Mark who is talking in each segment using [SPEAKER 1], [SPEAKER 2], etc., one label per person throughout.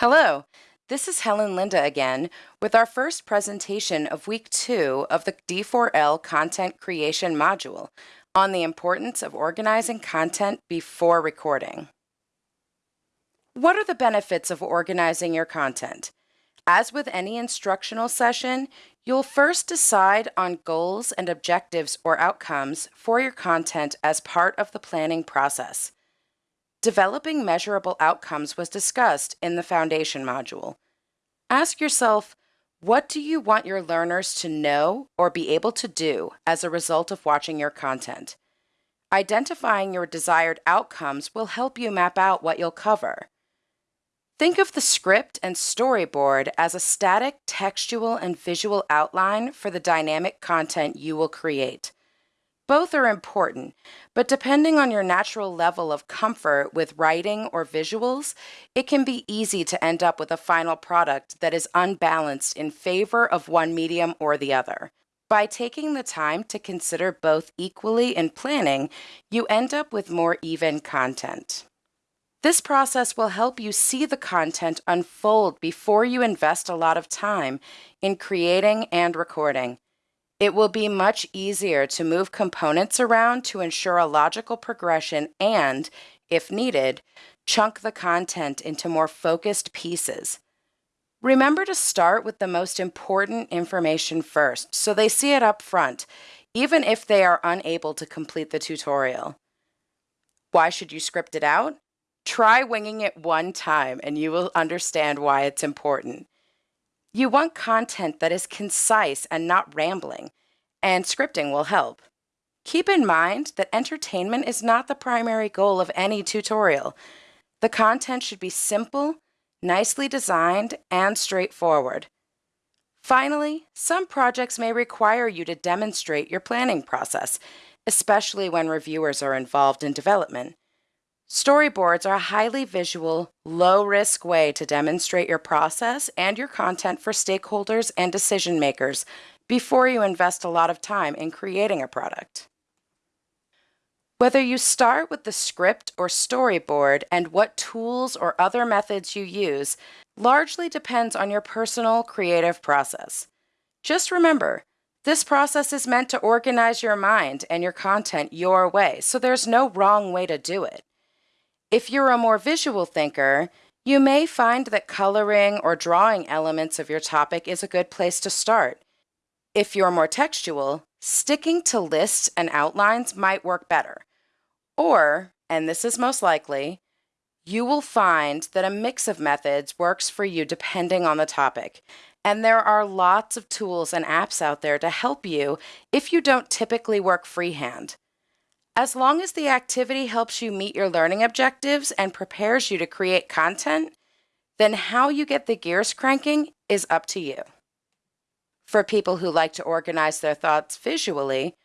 [SPEAKER 1] Hello, this is Helen Linda again with our first presentation of week two of the D4L content creation module on the importance of organizing content before recording. What are the benefits of organizing your content? As with any instructional session, you'll first decide on goals and objectives or outcomes for your content as part of the planning process. Developing measurable outcomes was discussed in the Foundation module. Ask yourself, what do you want your learners to know or be able to do as a result of watching your content? Identifying your desired outcomes will help you map out what you'll cover. Think of the script and storyboard as a static textual and visual outline for the dynamic content you will create. Both are important, but depending on your natural level of comfort with writing or visuals, it can be easy to end up with a final product that is unbalanced in favor of one medium or the other. By taking the time to consider both equally in planning, you end up with more even content. This process will help you see the content unfold before you invest a lot of time in creating and recording. It will be much easier to move components around to ensure a logical progression and, if needed, chunk the content into more focused pieces. Remember to start with the most important information first so they see it up front, even if they are unable to complete the tutorial. Why should you script it out? Try winging it one time and you will understand why it's important. You want content that is concise and not rambling, and scripting will help. Keep in mind that entertainment is not the primary goal of any tutorial. The content should be simple, nicely designed, and straightforward. Finally, some projects may require you to demonstrate your planning process, especially when reviewers are involved in development. Storyboards are a highly visual, low risk way to demonstrate your process and your content for stakeholders and decision makers before you invest a lot of time in creating a product. Whether you start with the script or storyboard and what tools or other methods you use largely depends on your personal creative process. Just remember, this process is meant to organize your mind and your content your way, so there's no wrong way to do it. If you're a more visual thinker, you may find that coloring or drawing elements of your topic is a good place to start. If you're more textual, sticking to lists and outlines might work better. Or, and this is most likely, you will find that a mix of methods works for you depending on the topic. And there are lots of tools and apps out there to help you if you don't typically work freehand. As long as the activity helps you meet your learning objectives and prepares you to create content, then how you get the gears cranking is up to you. For people who like to organize their thoughts visually,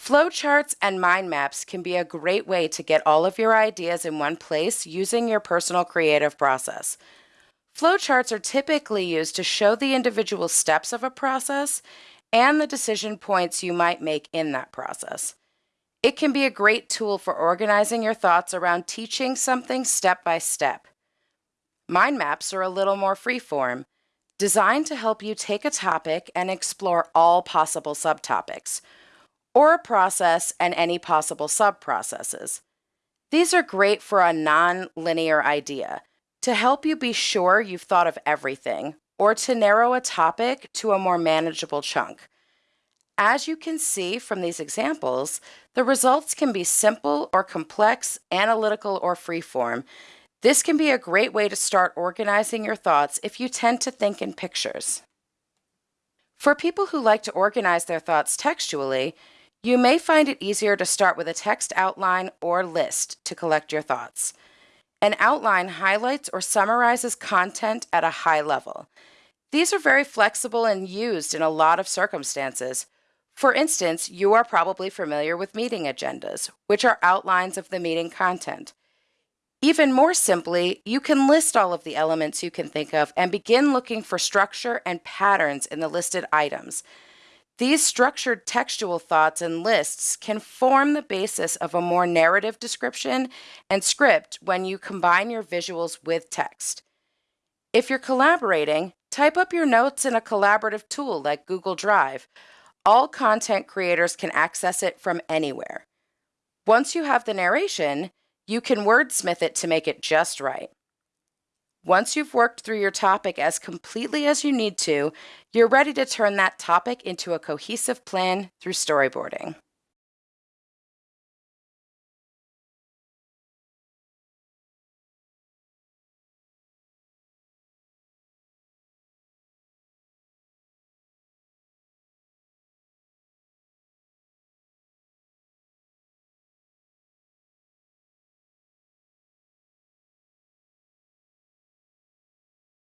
[SPEAKER 1] flowcharts and mind maps can be a great way to get all of your ideas in one place using your personal creative process. Flowcharts are typically used to show the individual steps of a process and the decision points you might make in that process. It can be a great tool for organizing your thoughts around teaching something step by step. Mind maps are a little more freeform, designed to help you take a topic and explore all possible subtopics, or a process and any possible subprocesses. These are great for a non-linear idea, to help you be sure you've thought of everything, or to narrow a topic to a more manageable chunk. As you can see from these examples, the results can be simple or complex, analytical or freeform. This can be a great way to start organizing your thoughts if you tend to think in pictures. For people who like to organize their thoughts textually, you may find it easier to start with a text outline or list to collect your thoughts. An outline highlights or summarizes content at a high level. These are very flexible and used in a lot of circumstances. For instance, you are probably familiar with meeting agendas, which are outlines of the meeting content. Even more simply, you can list all of the elements you can think of and begin looking for structure and patterns in the listed items. These structured textual thoughts and lists can form the basis of a more narrative description and script when you combine your visuals with text. If you're collaborating, type up your notes in a collaborative tool like Google Drive. All content creators can access it from anywhere. Once you have the narration, you can wordsmith it to make it just right. Once you've worked through your topic as completely as you need to, you're ready to turn that topic into a cohesive plan through storyboarding.